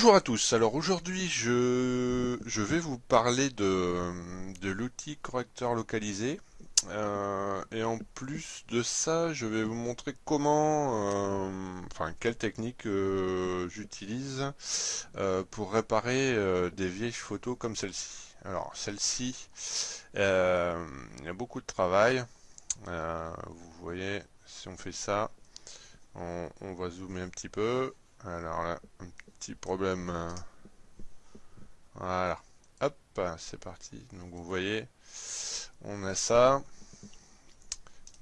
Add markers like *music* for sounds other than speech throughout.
Bonjour à tous, alors aujourd'hui je, vais vous parler de, l'outil correcteur localisé. Euh, et en plus de ça je vais vous montrer comment, euh, enfin quelle technique euh, j'utilise pour réparer des vieilles photos comme celle-ci. Alors celle-ci, il y a beaucoup de travail, vous voyez si on fait ça, on va zoomer un petit peu, alors là, un petit problème. Euh, voilà. Hop, c'est parti. Donc vous voyez, on a ça.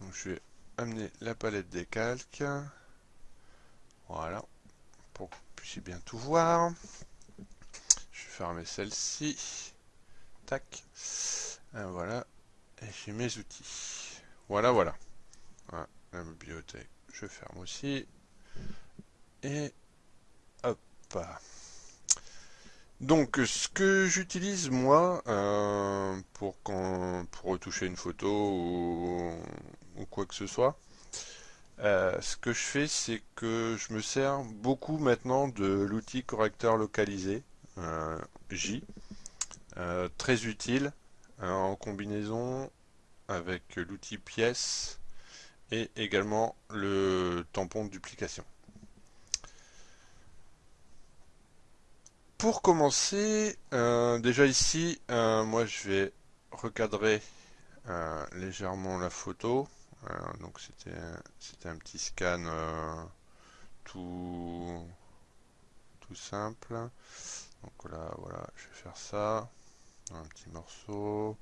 Donc je vais amener la palette des calques. Voilà. Pour que vous puissiez bien tout voir. Je vais fermer celle-ci. Tac. voilà. Et j'ai mes outils. Voilà. voilà. La bibliothèque, je ferme aussi. Et donc ce que j'utilise moi euh, pour, quand, pour retoucher une photo ou, quoi que ce soit, euh, ce que je fais c'est que je me sers beaucoup maintenant de l'outil correcteur localisé euh, J, très utile en combinaison avec l'outil pièce et également le tampon de duplication. Pour commencer, euh, déjà ici, euh, moi je vais recadrer euh, légèrement la photo. donc c'était un petit scan tout tout simple. Donc là, voilà, je vais faire ça, un petit morceau.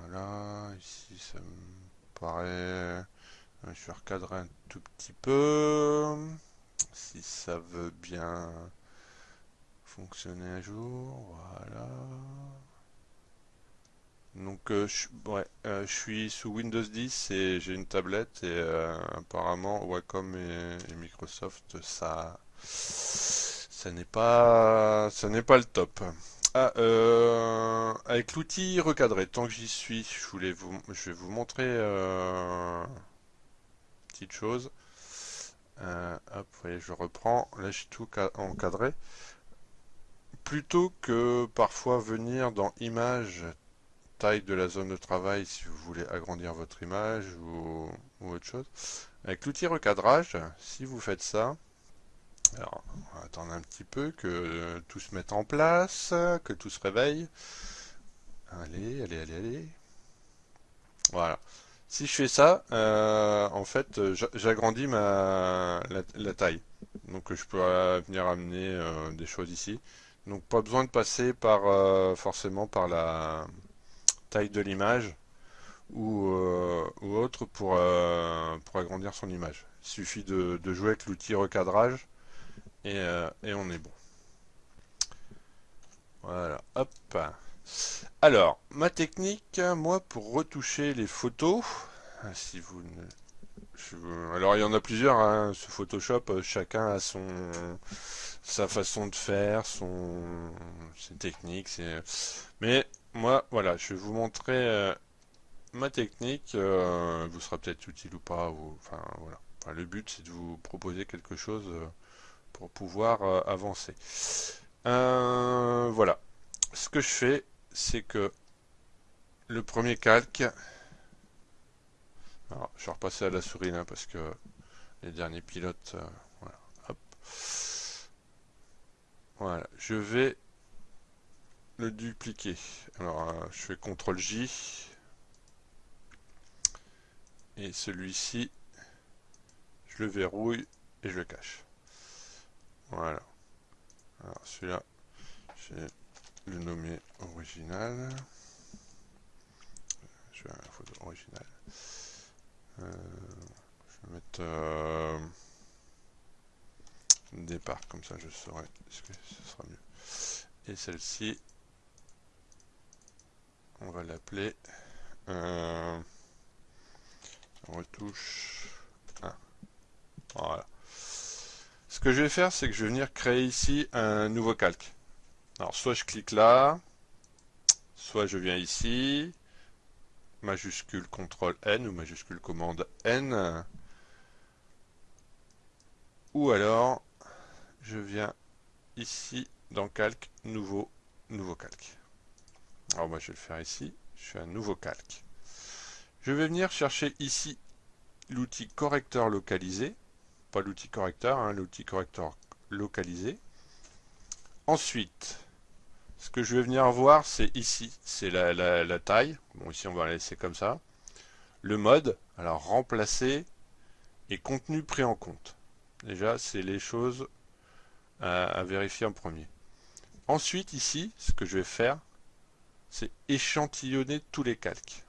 Voilà, ici ça me paraît. Je vais recadrer un tout petit peu, si ça veut bien fonctionner un jour, voilà. Donc euh, je, euh, je suis sous Windows 10 et j'ai une tablette et euh, apparemment Wacom et, Microsoft ça ça n'est pas ça n'est pas le top. Ah, avec l'outil recadré, tant que j'y suis, je voulais vous je vais vous montrer petite chose. hop, voyez, je reprends. Là, j'ai tout encadré plutôt que parfois venir dans image taille de la zone de travail si vous voulez agrandir votre image ou, autre chose avec l'outil recadrage si vous faites ça alors on va attendre un petit peu que tout se mette en place que tout se réveille. Allez allez allez allez. Voilà. Si je fais ça euh, en fait j'agrandis ma la, taille. Donc je peux venir amener euh, des choses ici donc pas besoin de passer par euh, forcément par la taille de l'image ou, euh, autre pour, euh, pour agrandir son image. Il suffit de, jouer avec l'outil recadrage et, on est bon. Voilà, hop. Alors, ma technique, moi, pour retoucher les photos, si vous alors il y en a plusieurs, hein, Photoshop, chacun a son sa façon de faire, son, ses techniques. Mais moi, voilà, je vais vous montrer euh, ma technique. Euh, vous sera peut-être utile ou pas. Enfin, voilà. le but, c'est de vous proposer quelque chose euh, pour pouvoir avancer. voilà. Ce que je fais, c'est que le premier calque. Alors, je vais repasser à la souris là parce que les derniers pilotes. voilà. Hop. Voilà, je vais le dupliquer. Alors, euh, je fais CTRL J. Et celui-ci, je le verrouille et je le cache. Voilà. Alors, celui-là, je vais le nommer original. Je vais la photo originale. Euh, je vais mettre... Euh, départ, comme ça je saurai ce que ce sera mieux. Et celle-ci, on va l'appeler euh, retouche 1. Voilà. Ce que je vais faire, c'est que je vais venir créer ici un nouveau calque. Alors, soit je clique là, soit je viens ici, majuscule CTRL N ou majuscule commande N, ou alors je viens ici dans calque, nouveau, nouveau calque. Alors moi je vais le faire ici, je fais un nouveau calque. Je vais venir chercher ici l'outil correcteur localisé, pas l'outil correcteur, hein, l'outil correcteur localisé. Ensuite, ce que je vais venir voir, c'est ici, c'est la, la, taille. Bon, ici on va la laisser comme ça. Le mode, alors remplacer et contenu pris en compte. Déjà, c'est les choses à, vérifier en premier. Ensuite, ici, ce que je vais faire, c'est échantillonner tous les calques.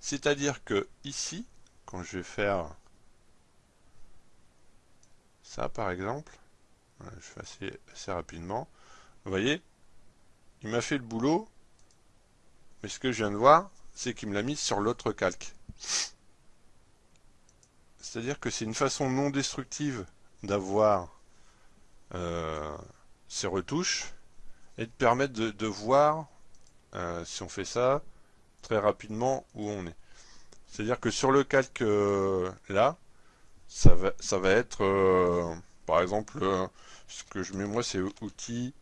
C'est-à-dire que ici, quand je vais faire ça par exemple, je fais assez, assez rapidement, vous voyez, il m'a fait le boulot, mais ce que je viens de voir, c'est qu'il me l'a mis sur l'autre calque. C'est-à-dire que c'est une façon non destructive d'avoir euh, ces retouches et de permettre de, voir, euh, si on fait ça, très rapidement où on est. C'est-à-dire que sur le calque euh, là, ça va, ça va être, par exemple, ce que je mets moi, c'est outil,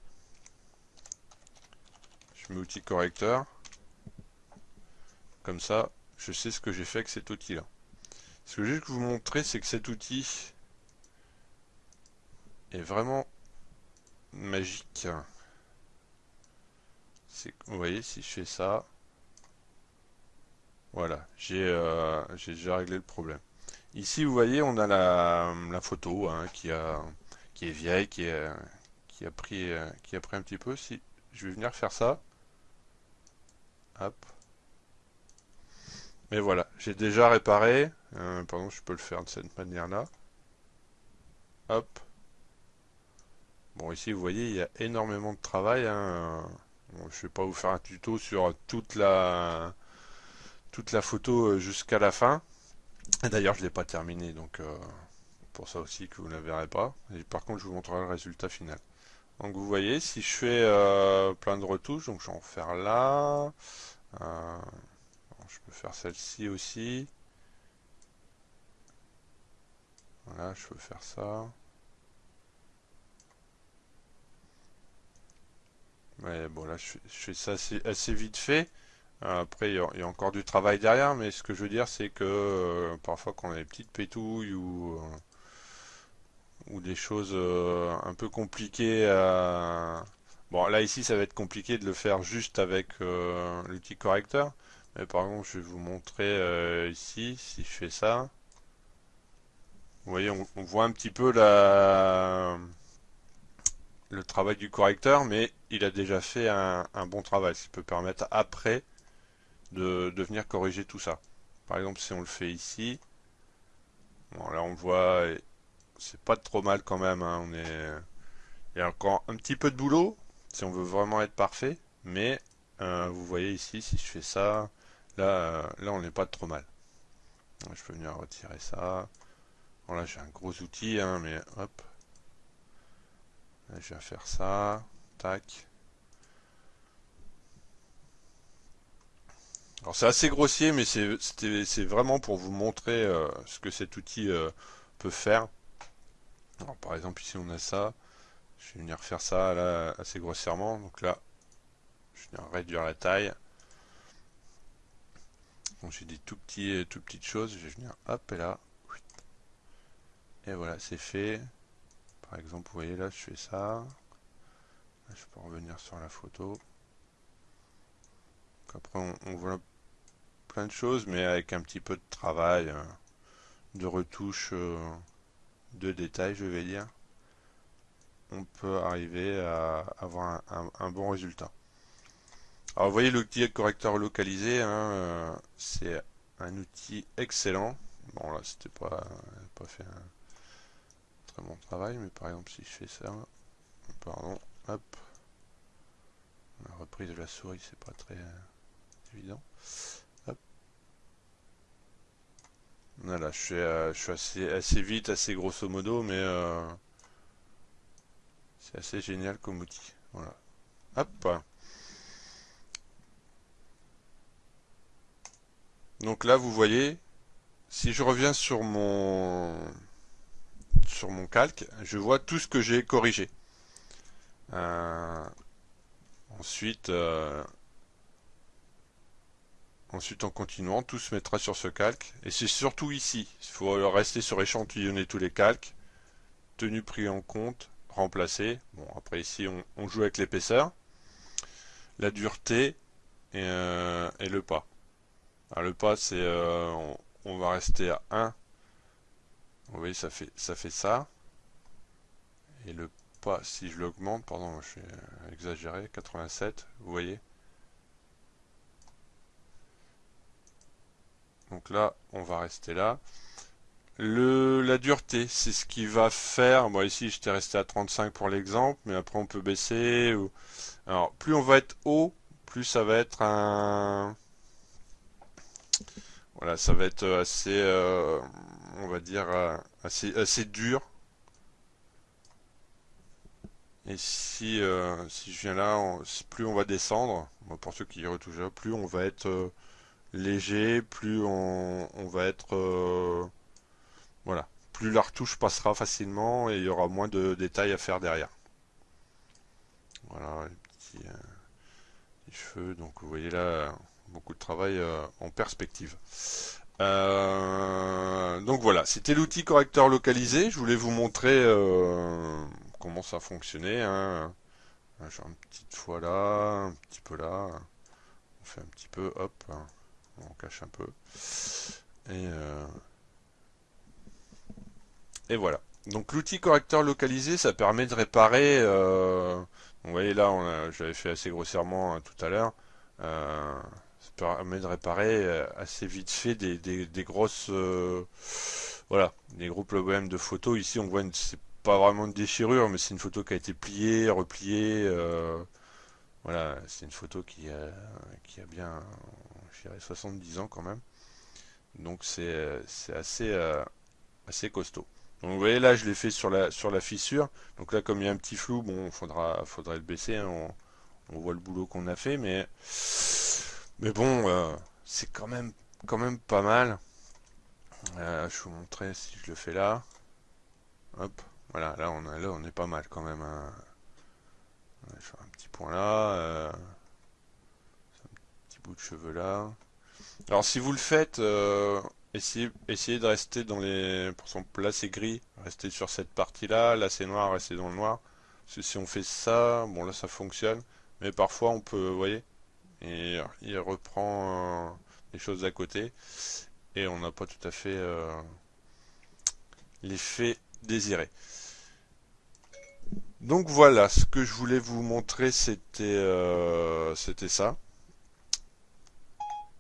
je mets outil correcteur, comme ça, je sais ce que j'ai fait avec cet outil-là. Ce que je vais vous montrer, c'est que cet outil est vraiment magique. Vous voyez, si je fais ça, voilà, euh, j'ai déjà réglé le problème. Ici, vous voyez, on a la, photo hein, qui, a, qui est vieille, qui, qui, a pris, euh, qui a pris un petit peu. Si je vais venir faire ça, hop, mais voilà, j'ai déjà réparé. Euh, pardon, je peux le faire de cette manière-là. Hop. Bon, ici, vous voyez, il y a énormément de travail. Hein. je ne vais pas vous faire un tuto sur toute la, photo euh, jusqu'à la fin. D'ailleurs, je ne l'ai pas terminé, donc euh, pour ça aussi que vous ne la verrez pas. Et par contre, je vous montrerai le résultat final. Donc vous voyez, si je fais plein de retouches, donc je vais en faire là, je peux faire celle-ci aussi. Voilà, je peux faire ça. Mais bon, là, je fais, ça assez, vite fait. Euh, après, il y, a, encore du travail derrière, mais ce que je veux dire, c'est que euh, parfois, quand on a des petites pétouilles ou, euh, des choses un peu compliquées Bon, là, ici, ça va être compliqué de le faire juste avec l'outil correcteur. Mais par exemple, je vais vous montrer euh, ici, si je fais ça. Vous voyez, on, voit un petit peu la, le travail du correcteur, mais il a déjà fait un, bon travail, ce qui peut permettre après de, venir corriger tout ça. Par exemple, si on le fait ici, bon, là on voit, c'est pas trop mal quand même, hein, on est, il y a encore un petit peu de boulot, si on veut vraiment être parfait, mais euh, vous voyez ici, si je fais ça, Là, euh, là on n'est pas trop mal. Je peux venir retirer ça. Bon là j'ai un gros outil, hein, mais hop. Je vais faire ça. Tac. Alors c'est assez grossier, mais c'est vraiment pour vous montrer euh, ce que cet outil euh, peut faire. Par exemple ici on a ça. Je vais venir faire ça assez grossièrement. Donc là, je vais réduire la taille j'ai des tout petits, euh, tout petites choses, je vais venir hop et là. Et voilà, c'est fait. Par exemple, vous voyez là, je fais ça. je peux revenir sur la photo. après, on, voit plein de choses, mais avec un petit peu de travail, euh, de retouche, euh, de détails, je vais dire, on peut arriver à avoir un bon résultat. Alors vous voyez l'outil correcteur localisé, hein, euh, c'est un outil excellent. Bon là c'était pas, pas fait un très bon travail, mais par exemple si je fais ça, pardon, hop, la reprise de la souris c'est pas très euh, évident. Hop. Voilà, je suis, euh, je suis assez, assez vite, assez grosso modo, mais c'est assez génial comme outil. Voilà. Hop. Donc là, vous voyez, si je reviens sur mon sur mon calque, je vois tout ce que j'ai corrigé. ensuite, ensuite en continuant, tout se mettra sur ce calque. Et c'est surtout ici. Il faut rester sur échantillonner tous les calques. Tenu pris en compte, remplacer. Bon, après ici, on, joue avec l'épaisseur, la dureté et, le pas. Alors, le pas, c'est on va rester à 1. Vous voyez, ça fait ça. Fait ça. Et le pas, si je l'augmente, pardon, je suis exagéré, 87, vous voyez Donc là, on va rester là. Le, la dureté, c'est ce qui va faire. Moi ici, j'étais resté à 35 pour l'exemple, mais après on peut baisser. Alors, plus on va être haut, plus ça va être un voilà, ça va être assez, euh, on va dire, euh, assez, dur. Et si, euh, si je viens là, plus on va descendre, pour ceux qui retouchent, plus on va être léger, plus on, va être, voilà, plus la retouche passera facilement et il y aura moins de détails à faire derrière. Voilà, les petits, les cheveux, donc vous voyez là, beaucoup de travail euh, en perspective. Euh, donc voilà, c'était l'outil correcteur localisé. Je voulais vous montrer euh, comment ça fonctionnait. Hein. J'ai une petite fois là, un petit peu là. On fait un petit peu, hop, on cache un peu. Et, et voilà. Donc l'outil correcteur localisé, ça permet de réparer. vous voyez là, j'avais fait assez grossièrement hein, tout à l'heure permet de réparer euh, assez vite fait des, des, grosses euh, voilà des gros problèmes de photos. Ici on voit c'est pas vraiment une déchirure mais c'est une photo qui a été pliée repliée euh, voilà c'est une photo qui a, qui a bien je dirais 70 ans quand même. Donc c'est assez assez costaud. Donc vous voyez là je l'ai fait sur la sur la fissure. Donc là comme il y a un petit flou bon faudra faudrait le baisser hein, on, on voit le boulot qu'on a fait mais mais bon, euh, c'est quand même, quand même pas mal. Euh, je vous montrer si je le fais là. Hop, voilà, là on, a, là, on est pas mal quand même. Hein. Je vais un petit point là. Euh, un petit bout de cheveux là. Alors si vous le faites, essayez, essayez de rester dans les... Par exemple, là c'est gris, restez sur cette partie-là. Là c'est noir, restez dans le noir. Parce que si on fait ça, bon là ça fonctionne. Mais parfois on peut, vous voyez, et il reprend euh, les choses à côté et on n'a pas tout à fait euh, l'effet désiré. Donc voilà, ce que je voulais vous montrer c'était euh, c'était ça.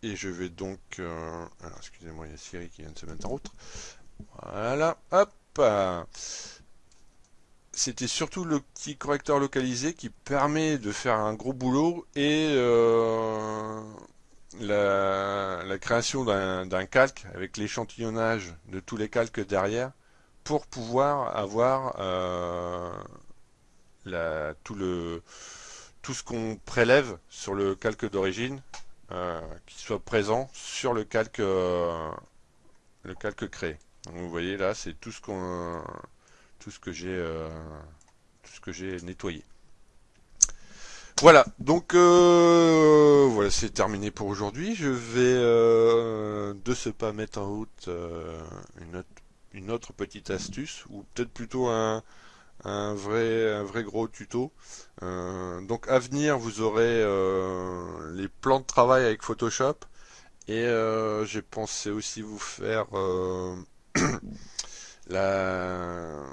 Et je vais donc... excusez-moi, il y a Siri qui vient de se mettre en route. Voilà, hop c'était surtout le petit correcteur localisé qui permet de faire un gros boulot et euh, la, création d'un calque avec l'échantillonnage de tous les calques derrière pour pouvoir avoir euh, tout, le, tout ce qu'on prélève sur le calque d'origine euh, qui soit présent sur le calque, le calque créé. Donc vous voyez là c'est tout ce qu'on tout ce que j'ai euh, tout ce que j'ai nettoyé. Voilà, donc euh, voilà, c'est terminé pour aujourd'hui. Je vais euh, de ce pas mettre en route une, autre, petite astuce, ou peut-être plutôt un, un, vrai, un vrai gros tuto. donc à venir, vous aurez les plans de travail avec Photoshop, et j'ai pensé aussi vous faire *clears throat* le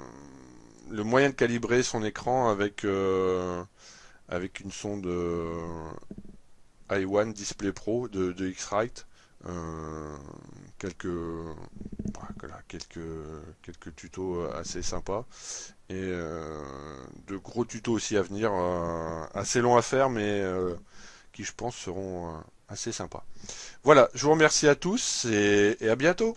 moyen de calibrer son écran avec, euh, une sonde euh, i1 Display Pro de, de X-Rite. Euh, quelques, quelques, quelques tutos assez sympas et de gros tutos aussi à venir assez longs à faire mais qui je pense seront assez sympas voilà je vous remercie à tous et à bientôt